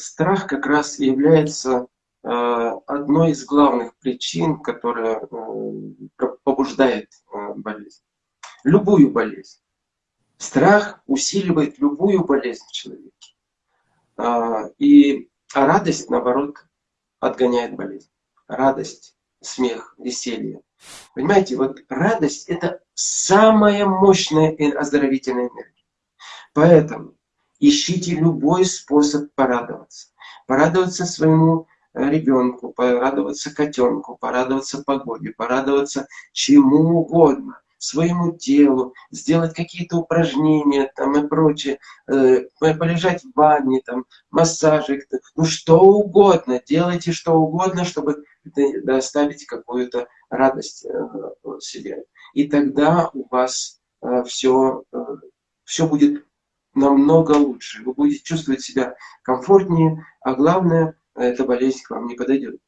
страх как раз является э, одной из главных причин, которая э, побуждает э, болезнь. Любую болезнь. Страх усиливает любую болезнь в человеке. И а радость, наоборот, отгоняет болезнь. Радость, смех, веселье. Понимаете, вот радость – это самая мощная оздоровительная энергия. Поэтому ищите любой способ порадоваться. Порадоваться своему э, ребенку, порадоваться котенку, порадоваться погоде, порадоваться чему угодно своему телу, сделать какие-то упражнения там и прочее, э, полежать в ванне, там, массажик, ну что угодно, делайте что угодно, чтобы доставить какую-то радость э, себе. И тогда у вас э, все, э, все будет намного лучше. Вы будете чувствовать себя комфортнее, а главное, эта болезнь к вам не подойдет.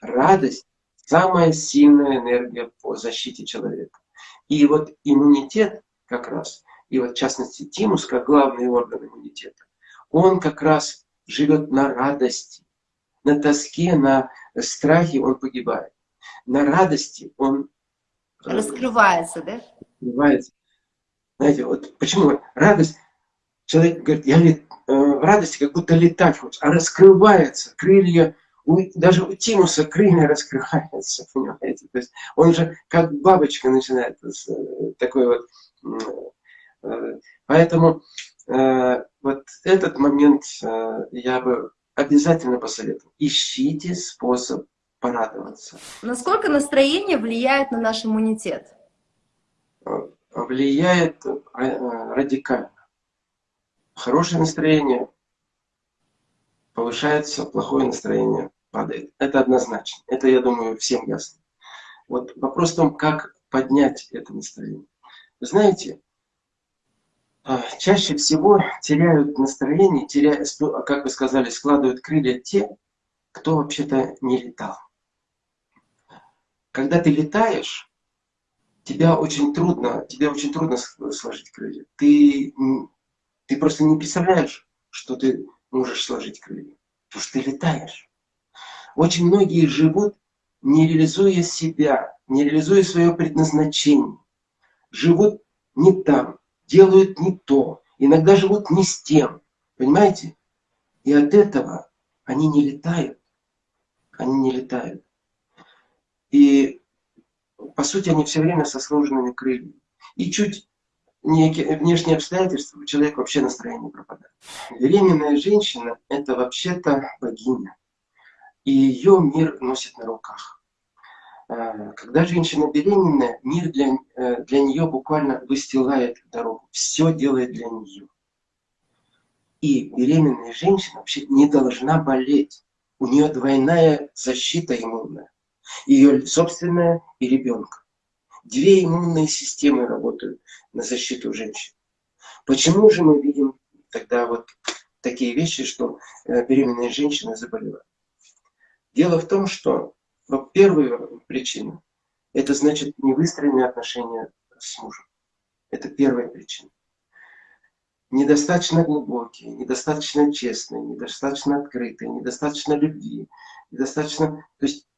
Радость – самая сильная энергия по защите человека. И вот иммунитет как раз, и вот в частности тимус, как главный орган иммунитета, он как раз живет на радости, на тоске, на страхе он погибает. На радости он... Э, раскрывается, да? Раскрывается. Знаете, вот почему радость, человек говорит, я э, в радости как будто летать хочет, а раскрывается, крылья у, даже у Тимуса крылья раскрываются, понимаете? То есть он же как бабочка начинает э, такой вот. Э, поэтому вот этот момент я бы обязательно посоветовал. Ищите способ порадоваться. Насколько настроение влияет на наш иммунитет? Влияет радикально. Хорошее настроение повышается, плохое настроение падает. Это однозначно. Это, я думаю, всем ясно. Вот вопрос в том, как поднять это настроение. Вы знаете, а, чаще всего теряют настроение, теряют, как вы сказали, складывают крылья те, кто вообще-то не летал. Когда ты летаешь, тебя очень трудно, тебе очень трудно сложить крылья. Ты, ты просто не представляешь, что ты можешь сложить крылья. Потому что ты летаешь. Очень многие живут, не реализуя себя, не реализуя свое предназначение. Живут не там, делают не то, иногда живут не с тем. Понимаете? И от этого они не летают. Они не летают. И по сути они все время со сложенными крыльями. И чуть некие внешние обстоятельства, у человека вообще настроение пропадает. Беременная женщина – это вообще-то богиня и ее мир носит на руках. А, когда женщина беременная, мир для, э, для нее буквально выстилает дорогу, все делает для нее. И беременная женщина вообще не должна болеть. У нее двойная защита иммунная. Ее собственная и ребенка. Две иммунные системы работают на защиту женщин. Почему же мы видим тогда вот такие вещи, что э, беременные женщины заболевают? Дело в том, что ну, первая причина – это значит невыстроенные отношения с мужем. Это первая причина. Недостаточно глубокие, недостаточно честные, недостаточно открытые, недостаточно любви, недостаточно... То есть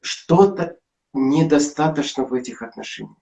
что-то недостаточно в этих отношениях.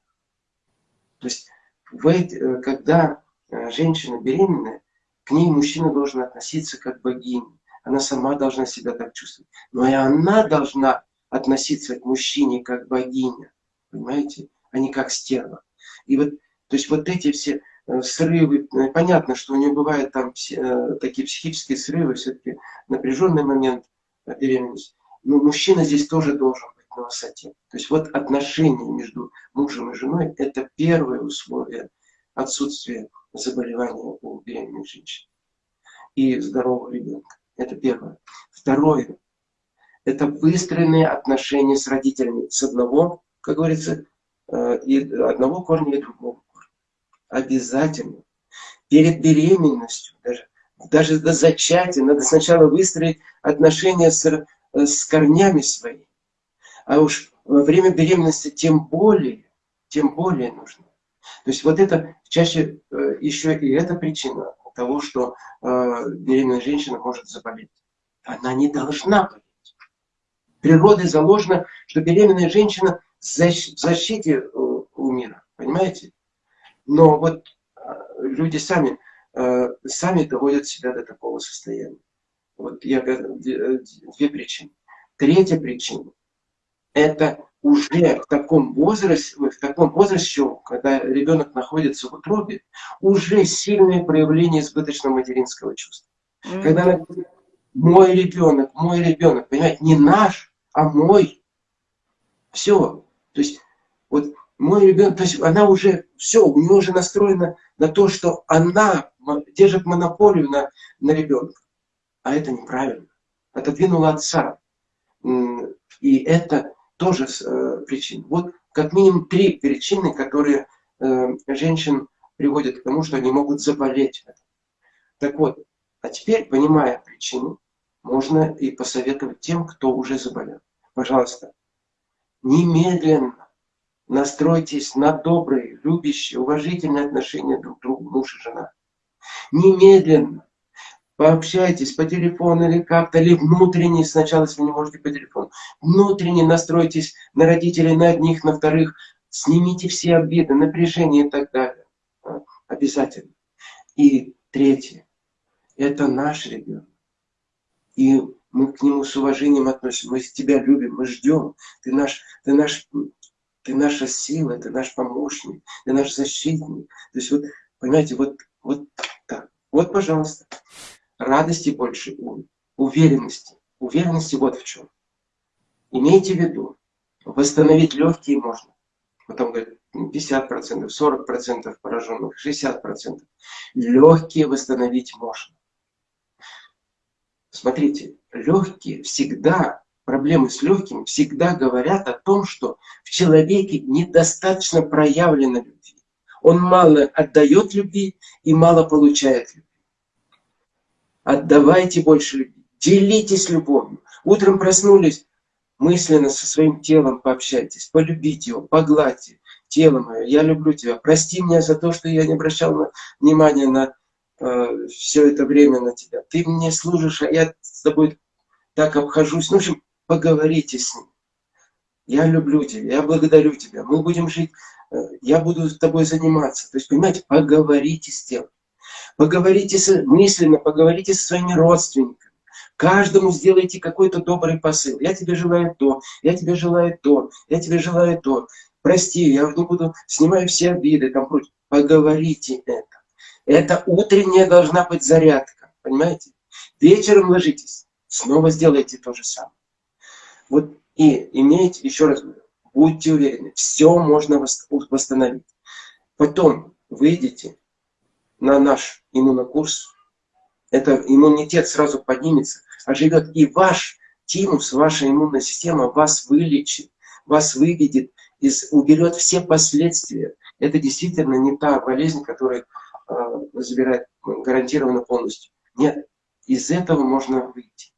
То есть в когда э, женщина беременная, к ней мужчина должен относиться как богиня она сама должна себя так чувствовать. Но и она должна относиться к мужчине как богиня, понимаете, а не как стерва. И вот, то есть вот эти все э, срывы, э, понятно, что у нее бывают там э, такие психические срывы, все-таки напряженный момент беременности. Но мужчина здесь тоже должен на высоте. То есть вот отношения между мужем и женой – это первое условие отсутствия заболевания у беременных женщин и здорового ребенка. Это первое. Второе. Это выстроенные отношения с родителями. С одного, как говорится, э, и одного корня и другого корня. Обязательно. Перед беременностью, даже, даже до зачатия, надо сначала выстроить отношения с, э, с корнями своими. А уж во время беременности тем более, тем более нужно. То есть вот это чаще э, еще и эта причина того, что э, беременная женщина может заболеть. она не должна болеть. Природой заложено, что беременная женщина в защите э, у мира. Понимаете? Но вот люди сами, сами доводят себя до такого состояния. Вот я говорю, две причины. Третья причина – это уже в таком возрасте, в таком возрасте, когда ребенок находится в утробе, уже сильное проявление избыточного материнского чувства. Mm -hmm. Когда мой ребенок, мой ребенок, понимаете, не наш, а мой. Все. То есть, вот мой ребенок, то есть она уже, все, у нее уже настроена на то, что она держит монополию на, на ребенка. А это неправильно. Отодвинула отца. И это тоже э, причина. Вот как минимум три причины, которые э, женщин приводят к тому, что они могут заболеть. Так вот, а теперь, понимая причину, можно и посоветовать тем, кто уже заболел. Пожалуйста, немедленно настройтесь на добрые, любящие, уважительные отношения друг к другу, муж и жена. Немедленно пообщайтесь по телефону или как-то, или внутренне, сначала, если не можете по телефону, внутренне настройтесь на родителей, на одних, на вторых, снимите все обиды, напряжение и так далее. Обязательно. И третье, это наш ребенок. И мы к нему с уважением относимся, мы тебя любим, мы ждем, ты наш, ты наш, ты наша сила, ты наш помощник, ты наш защитник. То есть вот, понимаете, вот, вот так. Вот, пожалуйста радости больше, уверенности. Уверенности вот в чем. Имейте в виду, восстановить легкие можно. Потом говорят, 50%, 40% пораженных, 60%. Легкие восстановить можно. Смотрите, легкие всегда, проблемы с легким всегда говорят о том, что в человеке недостаточно проявлено любви. Он мало отдает любви и мало получает любви. Отдавайте больше любви. Делитесь любовью. Утром проснулись, мысленно со своим телом пообщайтесь, полюбите его, погладьте. Тело мое, я люблю тебя. Прости меня за то, что я не обращал внимания на э, все это время на тебя. Ты мне служишь, а я с тобой так обхожусь. Ну, в общем, поговорите с ним. Я люблю тебя, я благодарю тебя. Мы будем жить, э, я буду с тобой заниматься. То есть, понимаете, поговорите с тем. Поговорите с, мысленно, поговорите со своими родственниками. Каждому сделайте какой-то добрый посыл. Я тебе желаю то, я тебе желаю то, я тебе желаю то. Прости, я не буду, снимаю все обиды, там прочее. Поговорите это. Это утренняя должна быть зарядка, понимаете? Вечером ложитесь, снова сделайте то же самое. Вот и имейте, еще раз говорю, будьте уверены, все можно восстановить. Потом выйдете на наш иммунокурс, это иммунитет сразу поднимется, а живет и ваш тимус, ваша иммунная система вас вылечит, вас выведет, из, уберет все последствия. Это действительно не та болезнь, которая э, забирает гарантированно полностью. Нет, из этого можно выйти.